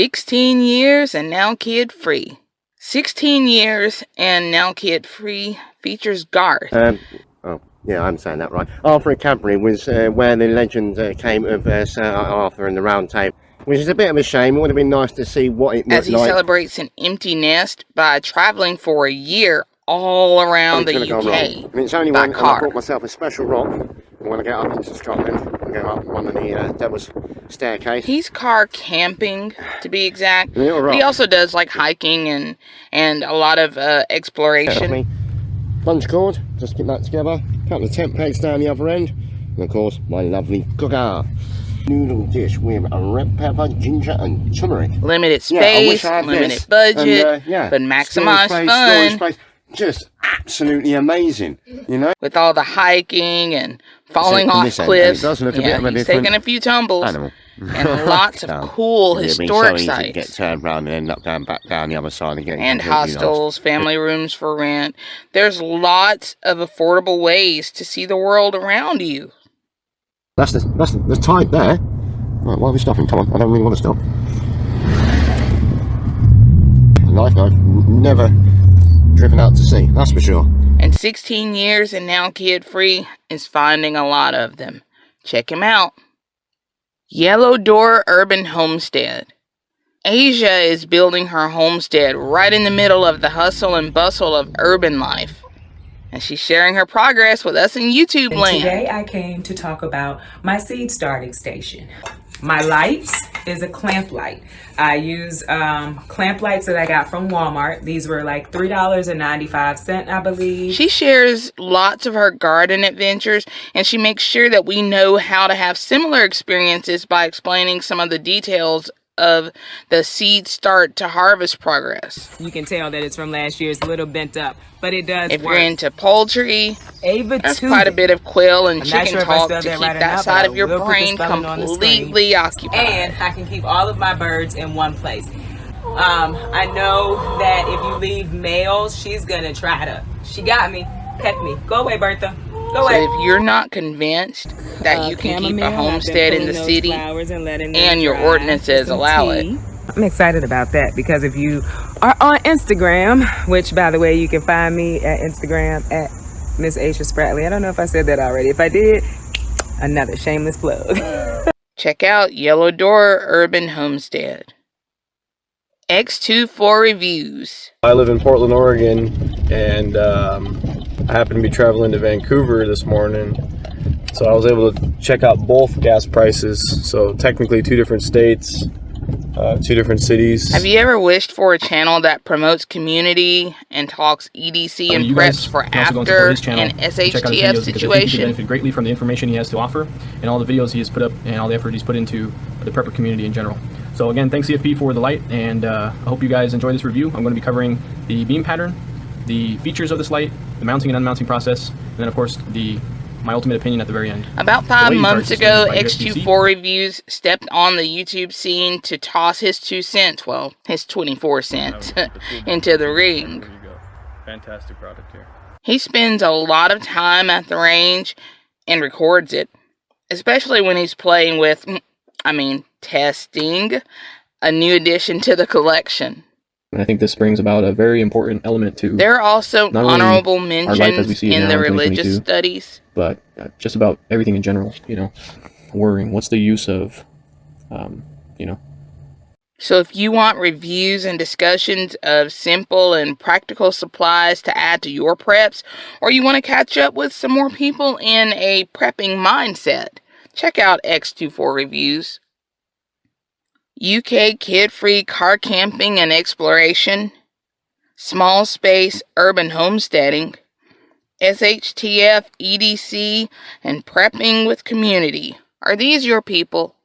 16 years and now kid free. 16 years and now kid free features Garth. Um, oh, yeah, I'm saying that right. Arthur and Cadbury was uh, where the legend uh, came of uh, Sir Arthur and the Round Table, which is a bit of a shame. It would have been nice to see what it As he like. celebrates an empty nest by traveling for a year all around the UK. wrong. And it's only by one, and I car. bought myself a special rock. When I get up into Scotland, Go up one of the uh, Devil's Staircase. He's car camping, to be exact. He also does like hiking and and a lot of uh, exploration. Plunge cord, just keep that together. Couple of tent pegs down the other end. And of course, my lovely cooker. Noodle dish with a red pepper, ginger and turmeric. Limited Yeah, space, had limited this. budget, And, uh, yeah, but maximize space, fun. Just absolutely amazing, you know? with all the hiking and falling from off this end, cliffs. does look a yeah, bit of a he's taking a few tumbles Animal. and lots of cool be historic so to get turned around and end up going back down the other side again. and hostels, family rooms for rent. There's lots of affordable ways to see the world around you. That's the that's the, the tide there. Right, why are we stopping? Come on, I don't really want to stop. A life I've never driven out to sea, that's for sure. And 16 years and now kid free is finding a lot of them. Check him out. Yellow Door Urban Homestead. Asia is building her homestead right in the middle of the hustle and bustle of urban life. And she's sharing her progress with us in YouTube And land. today I came to talk about my seed starting station. My lights is a clamp light. I use um, clamp lights that I got from Walmart. These were like $3.95, I believe. She shares lots of her garden adventures and she makes sure that we know how to have similar experiences by explaining some of the details of the seed start to harvest progress. You can tell that it's from last year. It's a little bent up, but it does If work. you're into poultry, Ava Tubin. quite a bit of quail and I'm chicken sure talk to keep right that side of your I will put the brain spelling on the screen. completely occupied. and I can keep all of my birds in one place. Um, I know that if you leave males, she's gonna try to. She got me, peck me. Go away, Bertha. Go away. So if you're not convinced that Uh, you can keep a homestead in the city, and, and your ordinances allow it. I'm excited about that because if you are on Instagram, which by the way, you can find me at Instagram at Miss Aisha Spratley. I don't know if I said that already. If I did, another shameless plug. check out Yellow Door Urban Homestead. X24 Reviews. I live in Portland, Oregon, and um, I happen to be traveling to Vancouver this morning. So I was able to check out both gas prices. So technically, two different states, uh, two different cities. Have you ever wished for a channel that promotes community and talks EDC and you preps guys for can also go and after support his channel an and check out his SHTF videos because I think you could situation? benefit greatly from the information he has to offer and all the videos he has put up and all the effort he's put into the prepper community in general. So again, thanks CFP for the light and uh, I hope you guys enjoy this review. I'm going to be covering the beam pattern, the features of this light, the mounting and unmounting process, and then of course the my ultimate opinion at the very end. About five months ago, things by USB-C. X24 Reviews stepped on the YouTube scene to toss his two cents, well, his 24 cents, oh, into the ring. There you go. Fantastic product here. He spends a lot of time at the range and records it, especially when he's playing with, I mean, testing a new addition to the collection. And I think this brings about a very important element to There are also honorable life as we mentions see in the in religious studies. but uh, just about everything in general, you know, worrying. What's the use of, um, you know, So if you want reviews and discussions of simple and practical supplies to add to your preps, or you want to catch up with some more people in a prepping mindset, check out X24 Reviews. UK kid-free car camping and exploration, small space urban homesteading, SHTF EDC, and prepping with community. Are these your people?